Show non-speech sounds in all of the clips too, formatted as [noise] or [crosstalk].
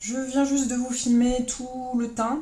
Je viens juste de vous filmer tout le teint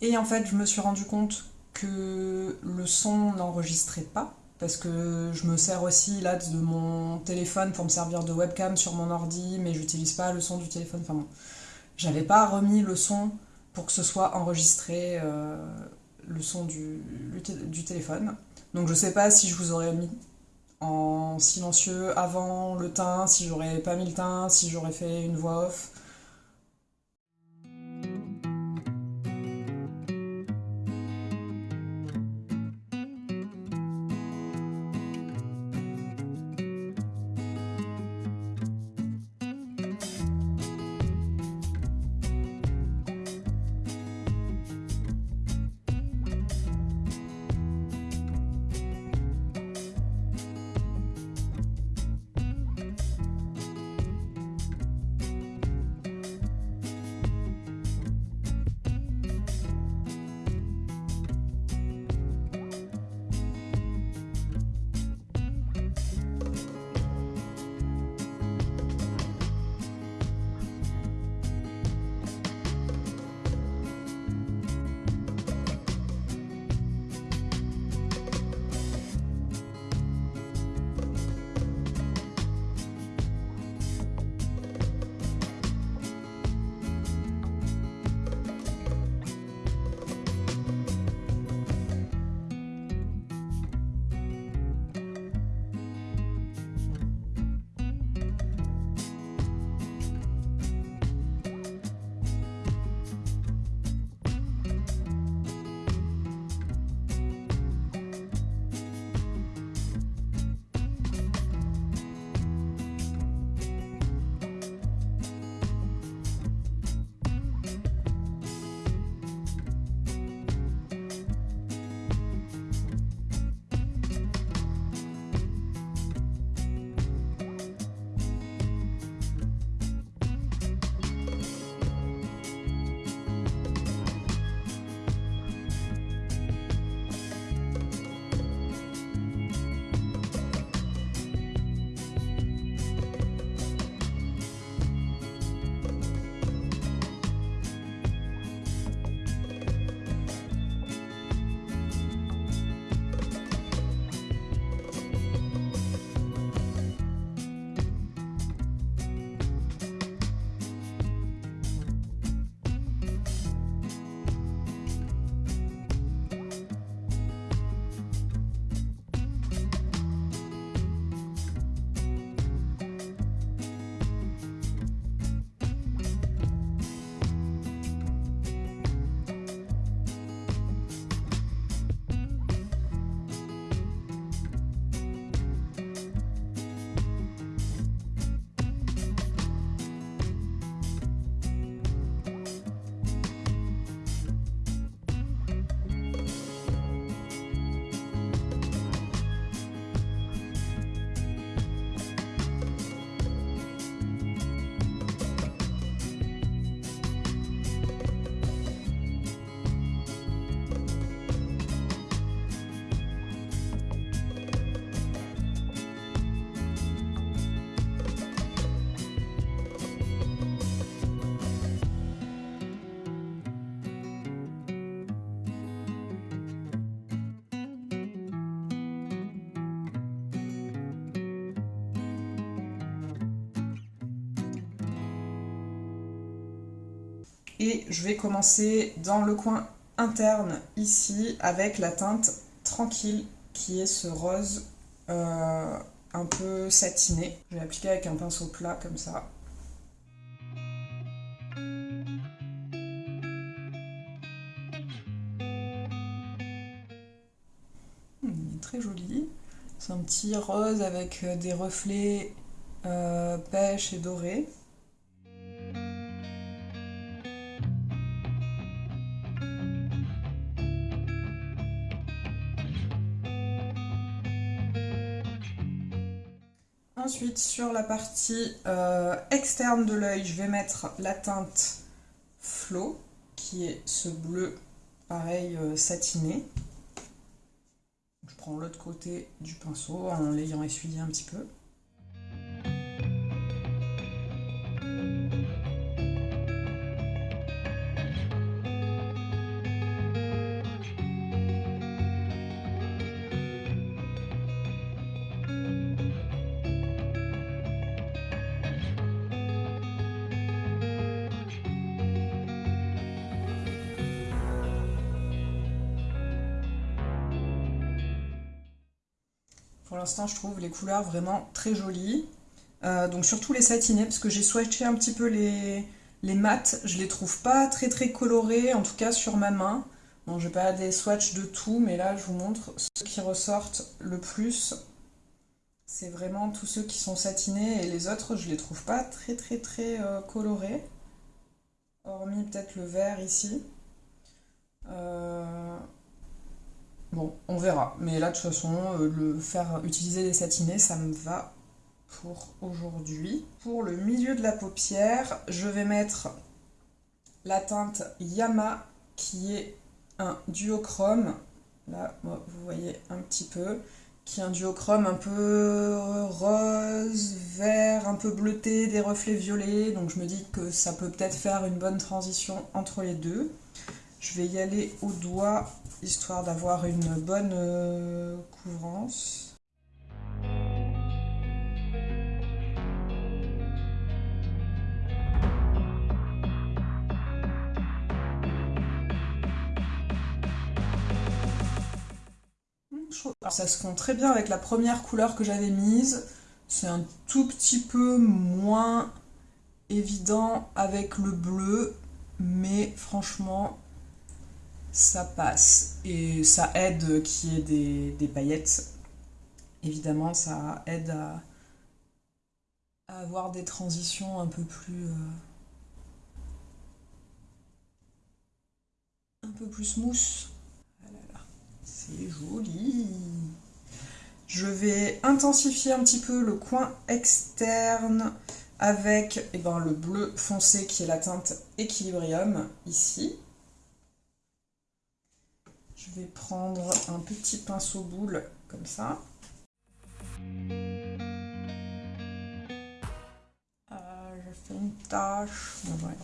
et en fait je me suis rendu compte que le son n'enregistrait pas parce que je me sers aussi là de mon téléphone pour me servir de webcam sur mon ordi mais j'utilise pas le son du téléphone. Enfin bon, j'avais pas remis le son pour que ce soit enregistré euh, le son du, du, téléphone. Donc je sais pas si je vous aurais mis en silencieux avant le teint, si j'aurais pas mis le teint, si j'aurais fait une voix off. Et je vais commencer dans le coin interne ici avec la teinte Tranquille qui est ce rose euh, un peu satiné. Je vais l'appliquer avec un pinceau plat comme ça. Hmm, il est très joli. C'est un petit rose avec euh, des reflets euh, pêche et doré. Ensuite, sur la partie euh, externe de l'œil, je vais mettre la teinte Flow, qui est ce bleu, pareil, euh, satiné. Je prends l'autre côté du pinceau en l'ayant essuyé un petit peu. L'instant, je trouve les couleurs vraiment très jolies. Euh, donc surtout les satinés, parce que j'ai swatché un petit peu les, les mats. Je les trouve pas très très colorés, en tout cas sur ma main. Bon, j'ai pas des swatchs de tout, mais là, je vous montre ceux qui ressortent le plus. C'est vraiment tous ceux qui sont satinés, et les autres, je les trouve pas très très très euh, colorés. Hormis peut-être le vert ici. Euh, bon, on verra. Mais là, de toute façon, euh, le faire utiliser des satinés, ça me va pour aujourd'hui. Pour le milieu de la paupière, je vais mettre la teinte Yama qui est un duochrome. Là, vous voyez un petit peu. Qui est un duochrome un peu rose, vert, un peu bleuté, des reflets violets. Donc je me dis que ça peut peut-être faire une bonne transition entre les deux. Je vais y aller au doigt, histoire d'avoir une bonne euh, couvrance. ça se fond très bien avec la première couleur que j'avais mise. C'est un tout petit peu moins évident avec le bleu, mais franchement, ça passe. Et ça aide qu'il y ait des, paillettes. Évidemment, ça aide à, avoir des transitions un peu plus... Euh, un peu plus mousse. C'est joli. Je vais intensifier un petit peu le coin externe avec eh ben, le bleu foncé qui est la teinte Equilibrium ici. Je vais prendre un petit pinceau boule comme ça. Euh, je fais une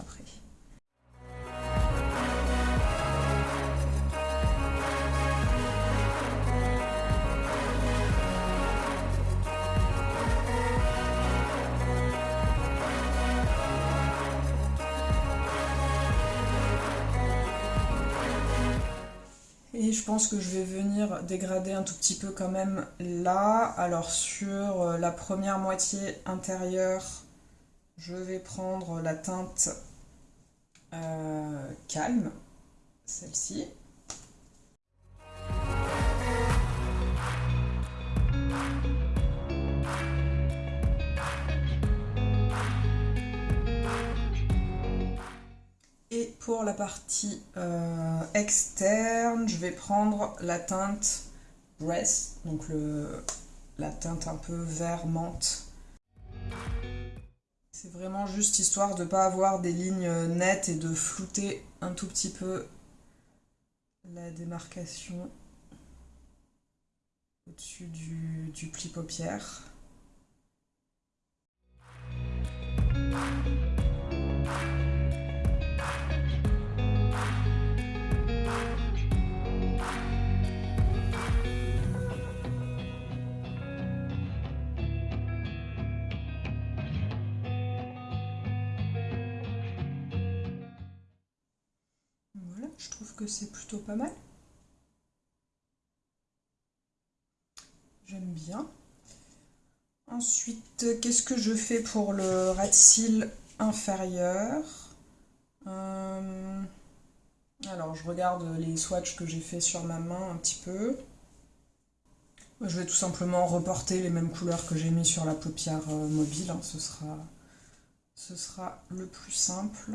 après. Je pense que je vais venir dégrader un tout petit peu quand même là. Alors sur euh, la première moitié intérieure, je vais prendre la teinte euh, calme, celle-ci. Pour la partie euh, externe, je vais prendre la teinte Breast, donc la teinte un peu vert menthe. C'est vraiment juste histoire de ne pas avoir des lignes nettes et de flouter un tout petit peu la démarcation au-dessus du, du pli paupière. C'est plutôt pas mal. J'aime bien. Ensuite, qu'est-ce que je fais pour le rat cils inférieur? Euh, Alors, je regarde les swatchs que j'ai fait sur ma main un petit peu. Je vais tout simplement reporter les mêmes couleurs que j'ai mis sur la paupière euh, mobile. Hein. ce, sera, ce sera le plus simple.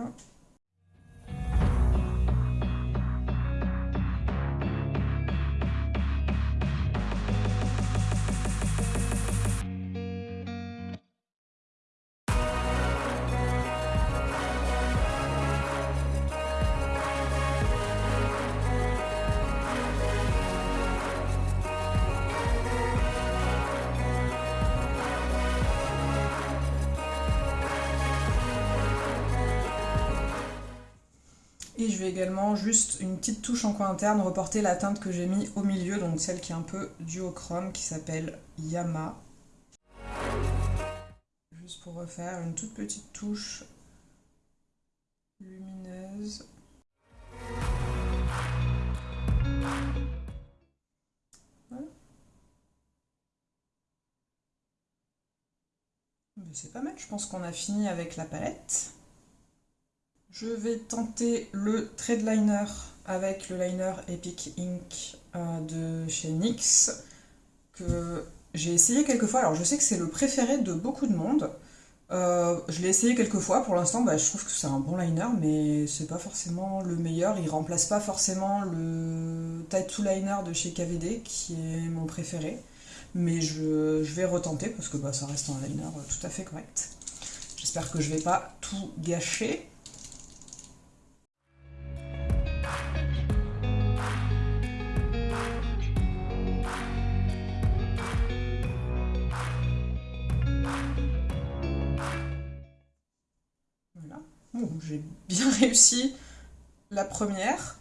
je vais également juste une petite touche en coin interne reporter la teinte que j'ai mis au milieu, donc celle qui est un peu duochrome qui s'appelle Yama. Juste pour refaire une toute petite touche lumineuse. C'est pas mal, je pense qu'on a fini avec la palette. Je vais tenter le trade liner avec le liner Epic Ink euh, de chez NYX que j'ai essayé quelques fois. Alors je sais que c'est le préféré de beaucoup de monde. Euh, je l'ai essayé quelques fois, pour l'instant bah, je trouve que c'est un bon liner, mais c'est pas forcément le meilleur. Il remplace pas forcément le Tattoo Liner de chez KVD, qui est mon préféré. Mais je, vais retenter parce que bah, ça reste un liner tout à fait correct. J'espère que je vais pas tout gâcher. La première.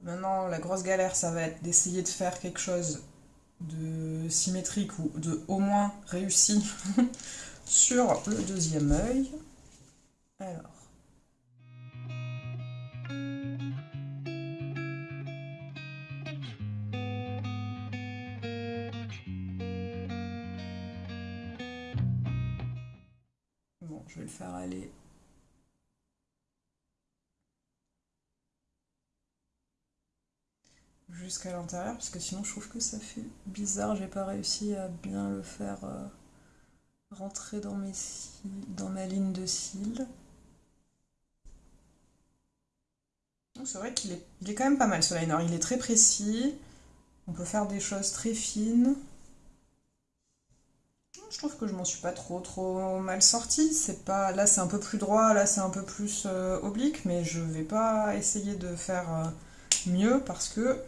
Maintenant, la grosse galère, ça va être d'essayer de faire quelque chose de symétrique ou de au moins réussi [laughs] sur le deuxième œil. Alors. Bon, je vais le faire aller jusqu'à l'intérieur parce que sinon je trouve que ça fait bizarre, j'ai pas réussi à bien le faire euh, rentrer dans, mes dans ma ligne de cils. C'est vrai qu'il est, il est quand même pas mal ce liner, il est très précis, on peut faire des choses très fines. Je trouve que je m'en suis pas trop trop mal sortie, c'est pas là c'est un peu plus droit, là c'est un peu plus euh, oblique, mais je vais pas essayer de faire euh, mieux parce que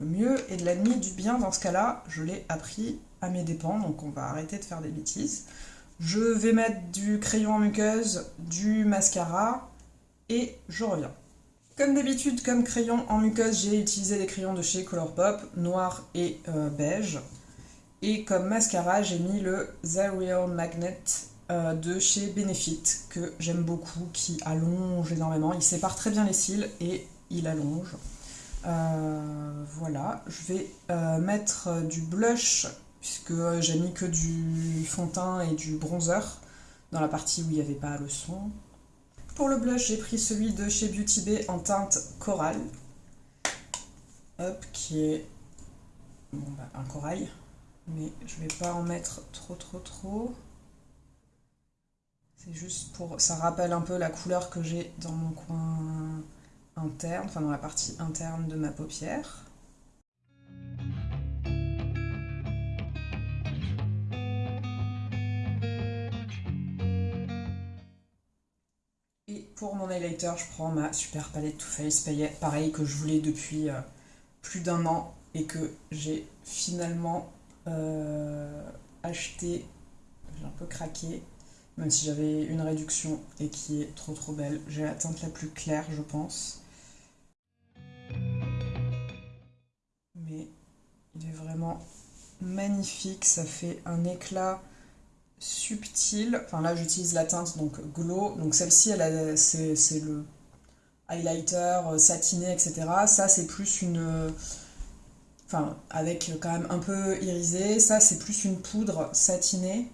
le mieux est de l'ennemi du bien dans ce cas-là, je l'ai appris à mes dépens, donc on va arrêter de faire des bêtises. Je vais mettre du crayon en muqueuse, du mascara, et je reviens. Comme d'habitude, comme crayon en muqueuse, j'ai utilisé des crayons de chez Colourpop, noir et euh, beige. Et comme mascara, j'ai mis le The Real Magnet euh, de chez Benefit, que j'aime beaucoup, qui allonge énormément. Il sépare très bien les cils et il allonge. Euh, voilà, je vais euh, mettre du blush, puisque j'ai mis que du fond teint et du bronzer dans la partie où il n'y avait pas le son. Pour le blush, j'ai pris celui de chez Beauty Bay en teinte corail. Hop, qui est bah, un corail, mais je vais pas en mettre trop trop trop. C'est juste pour... ça rappelle un peu la couleur que j'ai dans mon coin interne, enfin dans la partie interne de ma paupière. Et pour mon highlighter, je prends ma super palette Too Faced, pareil que je voulais depuis euh, plus d'un an et que j'ai finalement euh, acheté, j'ai un peu craqué, même si j'avais une réduction et qui est trop trop belle. J'ai la teinte la plus claire, je pense. Magnifique, ça fait un éclat subtil. Enfin là j'utilise la teinte donc Glow, donc celle-ci c'est le highlighter euh, satiné etc. Ça c'est plus une... Enfin avec quand même un peu irisé, ça c'est plus une poudre satinée.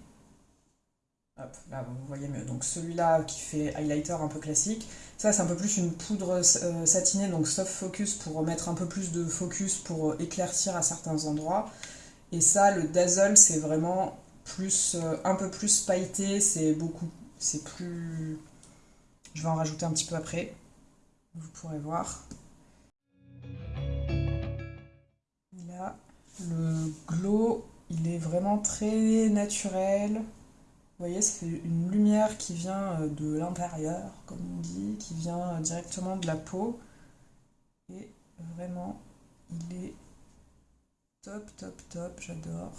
Hop, là vous voyez mieux. Donc celui-là qui fait highlighter un peu classique. Ça, c'est un peu plus une poudre euh, satinée, donc soft focus pour mettre un peu plus de focus pour euh, éclaircir à certains endroits. Et ça, le Dazzle, c'est vraiment plus, euh, un peu plus pailleté, c'est beaucoup, c'est plus... Je vais en rajouter un petit peu après, vous pourrez voir. Là, le glow, il est vraiment très naturel. Vous voyez, c'est une lumière qui vient euh, de l'intérieur, comme on dit, qui vient euh, directement de la peau. Et vraiment, il est top, top, top, j'adore.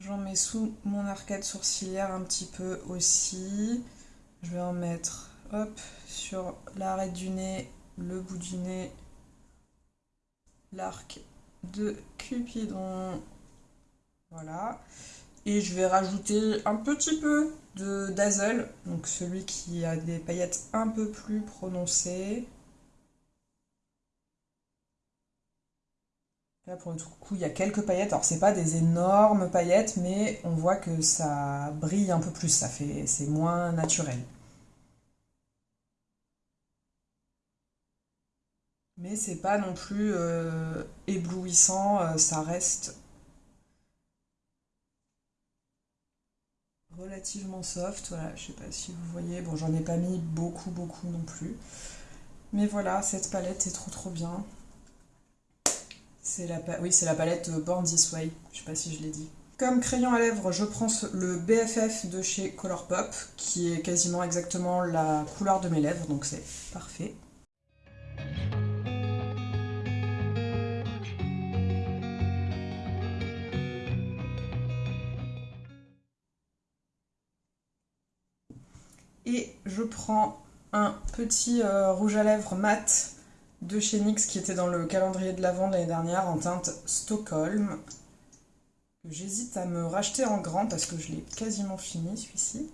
J'en mets sous mon arcade sourcilière un petit peu aussi. Je vais en mettre hop, sur l'arrêt du nez, le bout du nez l'arc de Cupidon. Voilà. Et je vais rajouter un petit peu de Dazzle, donc celui qui a des paillettes un peu plus prononcées. Là, pour le coup, il y a quelques paillettes. Alors, c'est pas des énormes paillettes, mais on voit que ça brille un peu plus. Ça fait, c'est moins naturel. Mais c'est pas non plus euh, éblouissant. euh, ça reste relativement soft. Voilà, je sais pas si vous voyez. Bon, j'en ai pas mis beaucoup, beaucoup non plus. Mais voilà, cette palette est trop, trop bien. La, oui, c'est la palette Born This Way. Je sais pas si je l'ai dit. Comme crayon à lèvres, je prends le BFF de chez Colourpop, qui est quasiment exactement la couleur de mes lèvres, donc c'est parfait. Et je prends un petit euh, rouge à lèvres mat de chez NYX qui était dans le calendrier de l'Avent de l'année dernière en teinte Stockholm. J'hésite à me racheter en grand parce que je l'ai quasiment fini celui-ci.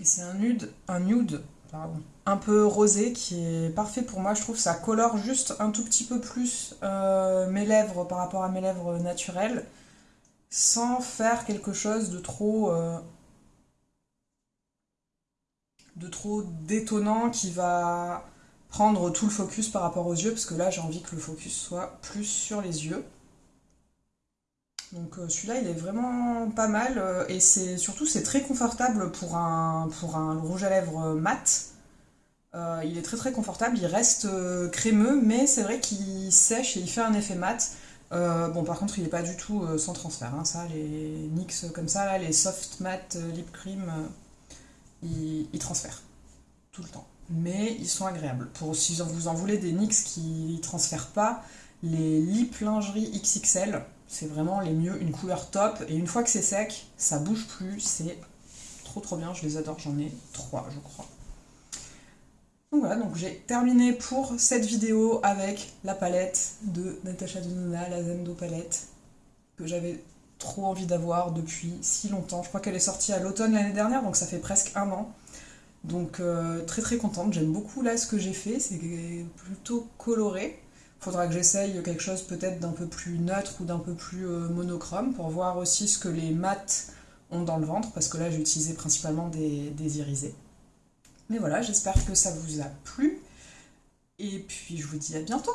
Et c'est un nude, un nude, un peu rosé qui est parfait pour moi. Je trouve que ça colore juste un tout petit peu plus euh, mes lèvres par rapport à mes lèvres naturelles, sans faire quelque chose de trop, euh, de trop détonnant qui va prendre tout le focus par rapport aux yeux, parce que là j'ai envie que le focus soit plus sur les yeux. Donc euh, celui-là il est vraiment pas mal euh, et c'est surtout c'est très confortable pour un, pour un rouge à lèvres mat. Euh, il est très très confortable, il reste crémeux mais c'est vrai qu'il sèche et il fait un effet mat. Bon par contre il n'est pas du tout sans transfert, hein, ça les NYX comme ça, les soft matte lip cream, ils, transfèrent tout le temps. Mais ils sont agréables. Pour si vous en voulez des NYX qui transfèrent pas, les lip lingerie XXL, c'est vraiment les mieux, une couleur top. Et une fois que c'est sec, ça bouge plus, c'est trop trop bien, je les adore, j'en ai trois je crois. Donc voilà, donc j'ai terminé pour cette vidéo avec la palette de Natasha Denona, la Zendo palette, que j'avais trop envie d'avoir depuis si longtemps. Je crois qu'elle est sortie à l'automne l'année dernière, donc ça fait presque un an. Donc euh, très très contente, j'aime beaucoup là ce que j'ai fait, c'est plutôt coloré. Faudra que j'essaye quelque chose peut-être d'un peu plus neutre ou d'un peu plus euh, monochrome pour voir aussi ce que les mats ont dans le ventre, parce que là j'ai utilisé principalement des, des irisés. Mais voilà, j'espère que ça vous a plu. Et puis je vous dis à bientôt